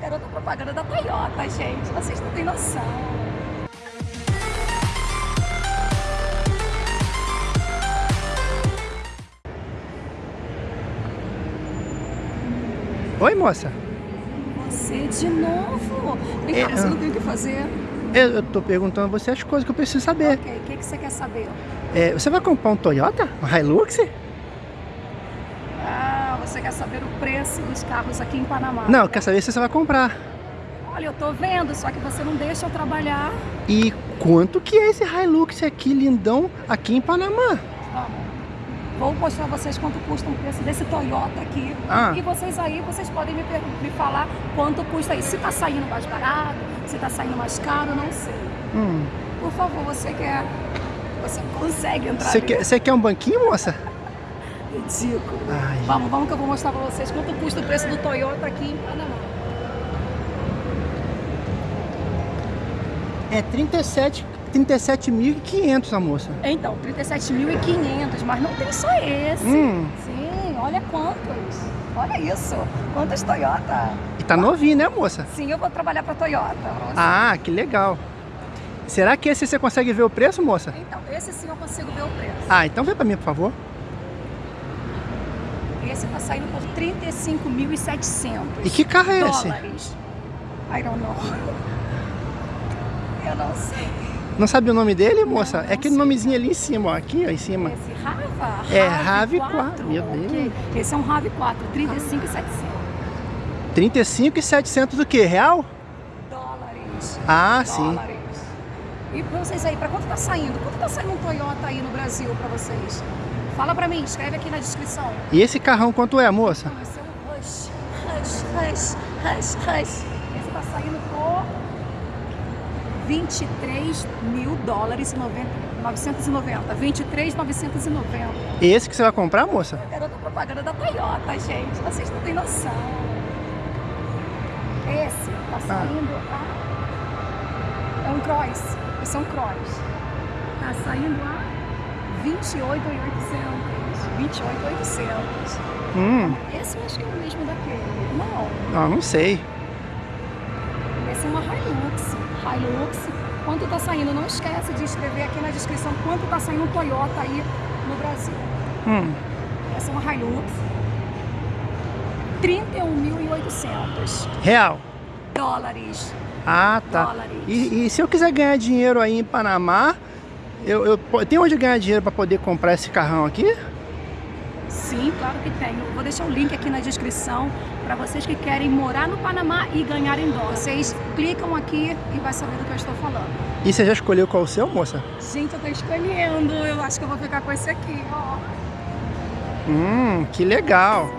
Garota propaganda da Toyota, gente. Vocês não têm noção. Oi, moça. Você de novo? Vem cá, É, você ah. não tem o que fazer? Eu, eu tô perguntando a você as coisas que eu preciso saber. Ok, o que, que você quer saber? É, você vai comprar um Toyota? Um Hilux? Você quer saber o preço dos carros aqui em Panamá? Não, quer saber se você vai comprar. Olha, eu tô vendo, só que você não deixa eu trabalhar. E quanto que é esse Hilux aqui, lindão, aqui em Panamá? Vamos. Vou mostrar a vocês quanto custa um preço desse Toyota aqui. Ah. E vocês aí, vocês podem me, me falar quanto custa isso. Se tá saindo mais barato, se tá saindo mais caro, não sei. Hum. Por favor, você quer... Você consegue entrar Você quer, você quer um banquinho, moça? Ridículo. Ai. Vamos, vamos que eu vou mostrar pra vocês quanto custa o preço do Toyota aqui em Panamá. É 37 37.500 a moça. Então, 37.500, mas não tem só esse. Hum. Sim, olha quantos. Olha isso. Quantos Toyota. E tá novinho, né, moça? Sim, eu vou trabalhar pra Toyota. pra. Ah, que legal. Será que esse você consegue ver o preço, moça? Então, esse sim eu consigo ver o preço. Ah, então vem pra mim, por favor. Esse tá saindo por 35.700 E que carro é esse? dólares. I don't know. Eu não sei. Não sabe o nome dele, moça? não é aquele sei. nomezinho ali em cima, ó. Aqui, ó, em cima. Esse Rava? É, Rave 4, meu ok. Deus. Esse é um Rave 4, 35.700 35,700 do que? Real? dólares. Ah, sim. dólares. E pra vocês aí, pra quanto tá saindo? Quanto tá saindo um Toyota aí no Brasil pra vocês? Fala pra mim, escreve aqui na descrição. E esse carrão quanto é, moça? Esse é um Rush, Rush, Rush, Rush, Rush. Esse tá saindo por 23 mil dólares e 90, 990. 23,990. Esse que você vai comprar, moça? Garota propaganda da Toyota, gente. Vocês não têm noção. Esse tá saindo a... É um Cross. Esse é um Cross. Tá saindo a 28,800. 28,800. Hum, Esse eu acho que é o mesmo daquele. Não. não, não sei. Esse é uma Hilux. Hilux. Quanto tá saindo? Não esquece de escrever aqui na descrição quanto tá saindo um Toyota aí no Brasil. Hum, Essa é uma Hilux. 31.800 real. dólares. Ah, tá. Dólares. E, e se eu quiser ganhar dinheiro aí em Panamá, eu, eu tem onde ganhar dinheiro para poder comprar esse carrão aqui? Sim, claro que tem. Eu vou deixar o link aqui na descrição para vocês que querem morar no Panamá e ganhar em dólar. Vocês clicam aqui e vai saber do que eu estou falando. E você já escolheu qual o seu, moça? Gente, eu tô escolhendo. Eu acho que eu vou ficar com esse aqui, ó. Hum, que legal.